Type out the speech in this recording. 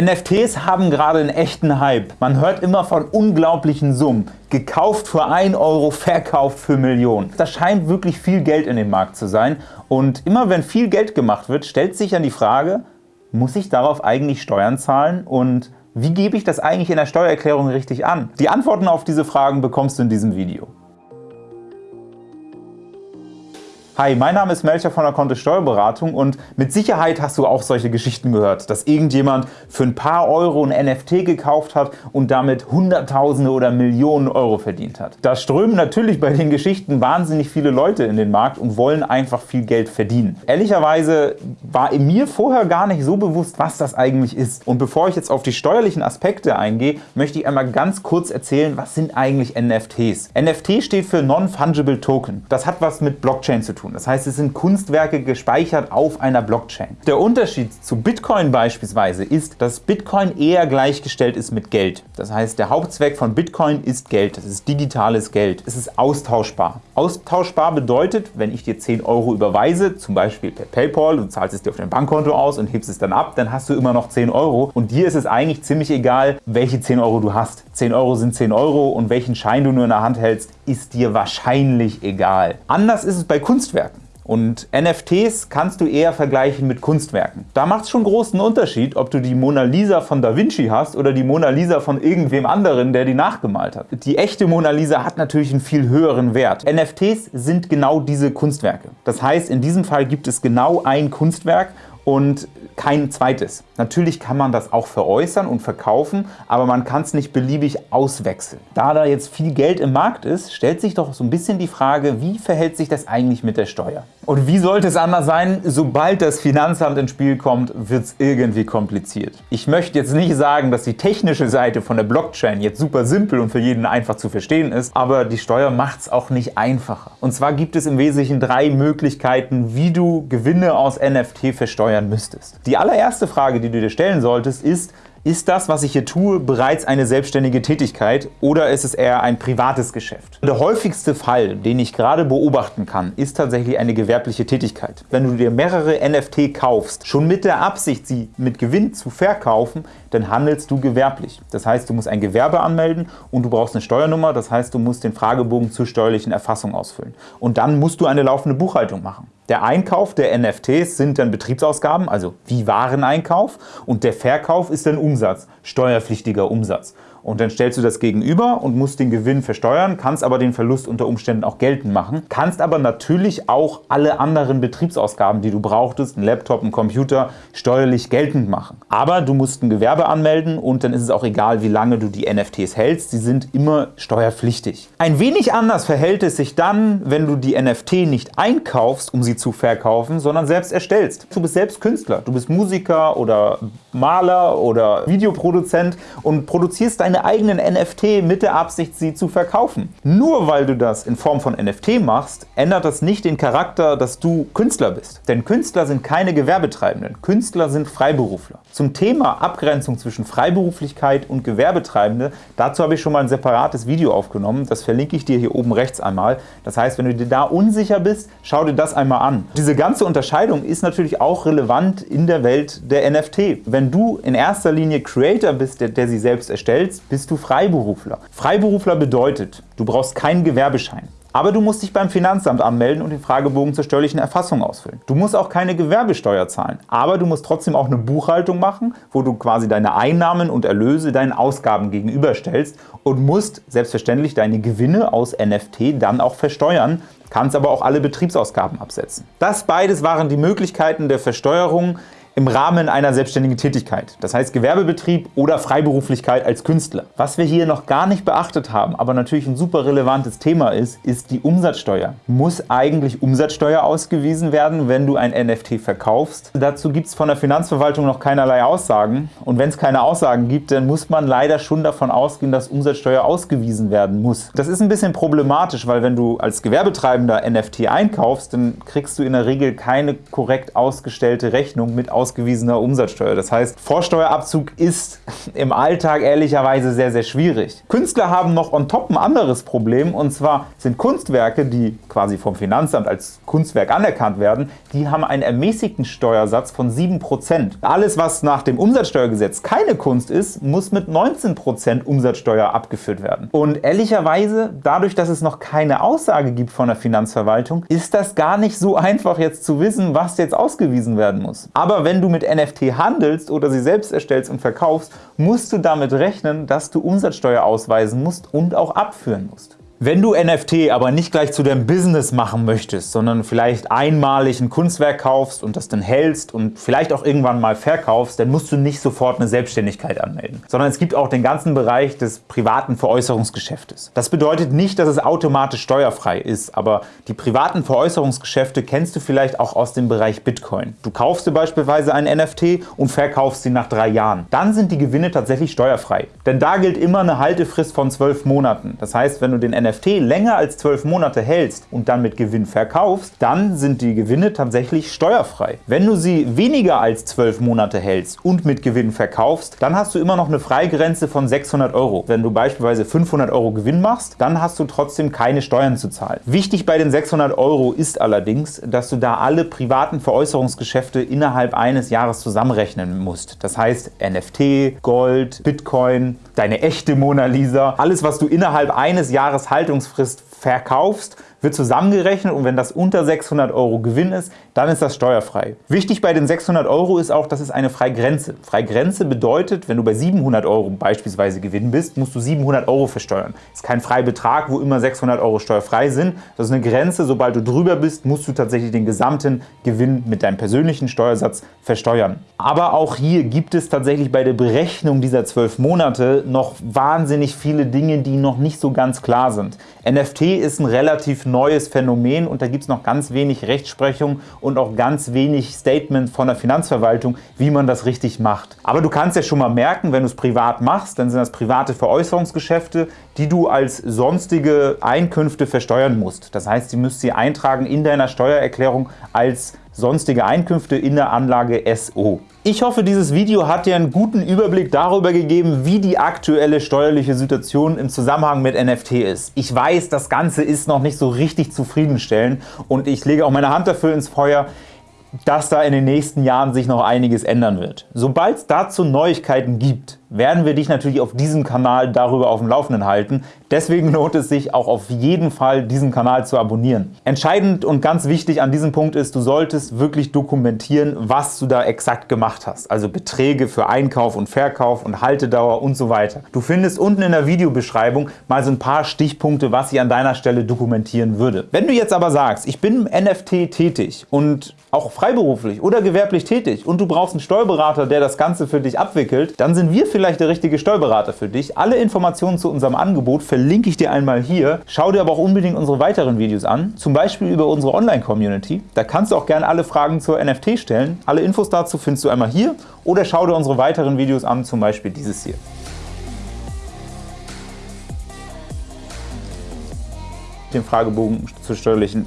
NFTs haben gerade einen echten Hype. Man hört immer von unglaublichen Summen. Gekauft für 1 Euro, verkauft für Millionen. Da scheint wirklich viel Geld in dem Markt zu sein. Und immer wenn viel Geld gemacht wird, stellt sich dann die Frage, muss ich darauf eigentlich Steuern zahlen und wie gebe ich das eigentlich in der Steuererklärung richtig an? Die Antworten auf diese Fragen bekommst du in diesem Video. Hi, mein Name ist Melcher von der Kontist Steuerberatung und mit Sicherheit hast du auch solche Geschichten gehört, dass irgendjemand für ein paar Euro ein NFT gekauft hat und damit Hunderttausende oder Millionen Euro verdient hat. Da strömen natürlich bei den Geschichten wahnsinnig viele Leute in den Markt und wollen einfach viel Geld verdienen. Ehrlicherweise war mir vorher gar nicht so bewusst, was das eigentlich ist. Und bevor ich jetzt auf die steuerlichen Aspekte eingehe, möchte ich einmal ganz kurz erzählen, was sind eigentlich NFTs. NFT steht für Non-Fungible Token. Das hat was mit Blockchain zu tun tun. Das heißt, es sind Kunstwerke gespeichert auf einer Blockchain. Der Unterschied zu Bitcoin beispielsweise ist, dass Bitcoin eher gleichgestellt ist mit Geld. Das heißt, der Hauptzweck von Bitcoin ist Geld. Das ist digitales Geld. Es ist austauschbar. Austauschbar bedeutet, wenn ich dir 10 Euro überweise, zum Beispiel per PayPal, du zahlst es dir auf dein Bankkonto aus und hebst es dann ab, dann hast du immer noch 10 Euro und dir ist es eigentlich ziemlich egal, welche 10 Euro du hast. 10 Euro sind 10 Euro und welchen Schein du nur in der Hand hältst, ist dir wahrscheinlich egal. Anders ist es bei Kunstwerken. Und NFTs kannst du eher vergleichen mit Kunstwerken. Da macht es schon großen Unterschied, ob du die Mona Lisa von Da Vinci hast oder die Mona Lisa von irgendwem anderen, der die nachgemalt hat. Die echte Mona Lisa hat natürlich einen viel höheren Wert. NFTs sind genau diese Kunstwerke. Das heißt, in diesem Fall gibt es genau ein Kunstwerk und kein zweites. Natürlich kann man das auch veräußern und verkaufen, aber man kann es nicht beliebig auswechseln. Da da jetzt viel Geld im Markt ist, stellt sich doch so ein bisschen die Frage, wie verhält sich das eigentlich mit der Steuer? Und wie sollte es anders sein? Sobald das Finanzamt ins Spiel kommt, wird es irgendwie kompliziert. Ich möchte jetzt nicht sagen, dass die technische Seite von der Blockchain jetzt super simpel und für jeden einfach zu verstehen ist, aber die Steuer macht es auch nicht einfacher. Und zwar gibt es im Wesentlichen drei Möglichkeiten, wie du Gewinne aus NFT versteuern müsstest. Die allererste Frage, die du dir stellen solltest, ist, ist das, was ich hier tue, bereits eine selbstständige Tätigkeit oder ist es eher ein privates Geschäft? Der häufigste Fall, den ich gerade beobachten kann, ist tatsächlich eine gewerbliche Tätigkeit. Wenn du dir mehrere NFT kaufst, schon mit der Absicht, sie mit Gewinn zu verkaufen, dann handelst du gewerblich. Das heißt, du musst ein Gewerbe anmelden und du brauchst eine Steuernummer, das heißt, du musst den Fragebogen zur steuerlichen Erfassung ausfüllen. Und dann musst du eine laufende Buchhaltung machen. Der Einkauf der NFTs sind dann Betriebsausgaben, also wie Wareneinkauf, und der Verkauf ist dann Umsatz, steuerpflichtiger Umsatz. Und dann stellst du das gegenüber und musst den Gewinn versteuern, kannst aber den Verlust unter Umständen auch geltend machen, kannst aber natürlich auch alle anderen Betriebsausgaben, die du brauchtest, ein Laptop, ein Computer, steuerlich geltend machen. Aber du musst ein Gewerbe anmelden und dann ist es auch egal, wie lange du die NFTs hältst, sie sind immer steuerpflichtig. Ein wenig anders verhält es sich dann, wenn du die NFT nicht einkaufst, um sie zu verkaufen, sondern selbst erstellst. Du bist selbst Künstler, du bist Musiker oder Maler oder Videoproduzent und produzierst deine eigenen NFT mit der Absicht, sie zu verkaufen. Nur weil du das in Form von NFT machst, ändert das nicht den Charakter, dass du Künstler bist. Denn Künstler sind keine Gewerbetreibenden, Künstler sind Freiberufler. Zum Thema Abgrenzung zwischen Freiberuflichkeit und Gewerbetreibende, dazu habe ich schon mal ein separates Video aufgenommen, das verlinke ich dir hier oben rechts einmal. Das heißt, wenn du dir da unsicher bist, schau dir das einmal an. Diese ganze Unterscheidung ist natürlich auch relevant in der Welt der NFT. Wenn du in erster Linie Creator bist, der, der sie selbst erstellt, bist du Freiberufler. Freiberufler bedeutet, du brauchst keinen Gewerbeschein. Aber du musst dich beim Finanzamt anmelden und den Fragebogen zur steuerlichen Erfassung ausfüllen. Du musst auch keine Gewerbesteuer zahlen, aber du musst trotzdem auch eine Buchhaltung machen, wo du quasi deine Einnahmen und Erlöse deinen Ausgaben gegenüberstellst und musst selbstverständlich deine Gewinne aus NFT dann auch versteuern, kannst aber auch alle Betriebsausgaben absetzen. Das beides waren die Möglichkeiten der Versteuerung, im Rahmen einer selbstständigen Tätigkeit, das heißt Gewerbebetrieb oder Freiberuflichkeit als Künstler. Was wir hier noch gar nicht beachtet haben, aber natürlich ein super relevantes Thema ist, ist die Umsatzsteuer. Muss eigentlich Umsatzsteuer ausgewiesen werden, wenn du ein NFT verkaufst? Dazu gibt es von der Finanzverwaltung noch keinerlei Aussagen und wenn es keine Aussagen gibt, dann muss man leider schon davon ausgehen, dass Umsatzsteuer ausgewiesen werden muss. Das ist ein bisschen problematisch, weil wenn du als Gewerbetreibender NFT einkaufst, dann kriegst du in der Regel keine korrekt ausgestellte Rechnung mit Ausgaben ausgewiesener Umsatzsteuer. Das heißt, Vorsteuerabzug ist im Alltag ehrlicherweise sehr, sehr schwierig. Künstler haben noch on top ein anderes Problem, und zwar sind Kunstwerke, die quasi vom Finanzamt als Kunstwerk anerkannt werden, die haben einen ermäßigten Steuersatz von 7%. Alles, was nach dem Umsatzsteuergesetz keine Kunst ist, muss mit 19% Umsatzsteuer abgeführt werden. Und ehrlicherweise, dadurch, dass es noch keine Aussage gibt von der Finanzverwaltung, ist das gar nicht so einfach jetzt zu wissen, was jetzt ausgewiesen werden muss. Aber wenn du mit NFT handelst oder sie selbst erstellst und verkaufst, musst du damit rechnen, dass du Umsatzsteuer ausweisen musst und auch abführen musst. Wenn du NFT aber nicht gleich zu deinem Business machen möchtest, sondern vielleicht einmalig ein Kunstwerk kaufst und das dann hältst und vielleicht auch irgendwann mal verkaufst, dann musst du nicht sofort eine Selbstständigkeit anmelden, sondern es gibt auch den ganzen Bereich des privaten Veräußerungsgeschäftes. Das bedeutet nicht, dass es automatisch steuerfrei ist, aber die privaten Veräußerungsgeschäfte kennst du vielleicht auch aus dem Bereich Bitcoin. Du kaufst dir beispielsweise ein NFT und verkaufst sie nach drei Jahren. Dann sind die Gewinne tatsächlich steuerfrei. Denn da gilt immer eine Haltefrist von zwölf Monaten. Das heißt, wenn du den NFT länger als 12 Monate hältst und dann mit Gewinn verkaufst, dann sind die Gewinne tatsächlich steuerfrei. Wenn du sie weniger als 12 Monate hältst und mit Gewinn verkaufst, dann hast du immer noch eine Freigrenze von 600 Euro. Wenn du beispielsweise 500 Euro Gewinn machst, dann hast du trotzdem keine Steuern zu zahlen. Wichtig bei den 600 Euro ist allerdings, dass du da alle privaten Veräußerungsgeschäfte innerhalb eines Jahres zusammenrechnen musst. Das heißt NFT, Gold, Bitcoin, deine echte Mona Lisa, alles was du innerhalb eines Jahres Haltungsfrist verkaufst, wird zusammengerechnet und wenn das unter 600 Euro Gewinn ist, dann ist das steuerfrei. Wichtig bei den 600 Euro ist auch, dass es eine Freigrenze. Freigrenze bedeutet, wenn du bei 700 Euro beispielsweise Gewinn bist, musst du 700 Euro versteuern. Das ist kein Freibetrag, wo immer 600 Euro steuerfrei sind. Das ist eine Grenze, sobald du drüber bist, musst du tatsächlich den gesamten Gewinn mit deinem persönlichen Steuersatz versteuern. Aber auch hier gibt es tatsächlich bei der Berechnung dieser 12 Monate noch wahnsinnig viele Dinge, die noch nicht so ganz klar sind. NFT ist ein relativ neues Phänomen und da gibt es noch ganz wenig Rechtsprechung und auch ganz wenig Statement von der Finanzverwaltung, wie man das richtig macht. Aber du kannst ja schon mal merken, wenn du es privat machst, dann sind das private Veräußerungsgeschäfte, die du als sonstige Einkünfte versteuern musst. Das heißt, du müsst sie eintragen in deiner Steuererklärung als sonstige Einkünfte in der Anlage SO. Ich hoffe, dieses Video hat dir einen guten Überblick darüber gegeben, wie die aktuelle steuerliche Situation im Zusammenhang mit NFT ist. Ich weiß, das Ganze ist noch nicht so richtig zufriedenstellend und ich lege auch meine Hand dafür ins Feuer, dass da in den nächsten Jahren sich noch einiges ändern wird. Sobald es dazu Neuigkeiten gibt, werden wir dich natürlich auf diesem Kanal darüber auf dem Laufenden halten. Deswegen lohnt es sich auch auf jeden Fall, diesen Kanal zu abonnieren. Entscheidend und ganz wichtig an diesem Punkt ist, du solltest wirklich dokumentieren, was du da exakt gemacht hast. Also Beträge für Einkauf und Verkauf und Haltedauer und so weiter. Du findest unten in der Videobeschreibung mal so ein paar Stichpunkte, was ich an deiner Stelle dokumentieren würde. Wenn du jetzt aber sagst, ich bin im NFT tätig und auch freiberuflich oder gewerblich tätig und du brauchst einen Steuerberater, der das Ganze für dich abwickelt, dann sind wir vielleicht der richtige Steuerberater für dich. Alle Informationen zu unserem Angebot verlinke ich dir einmal hier. Schau dir aber auch unbedingt unsere weiteren Videos an, zum Beispiel über unsere Online-Community. Da kannst du auch gerne alle Fragen zur NFT stellen. Alle Infos dazu findest du einmal hier oder schau dir unsere weiteren Videos an, zum Beispiel dieses hier. den Fragebogen zur steuerlichen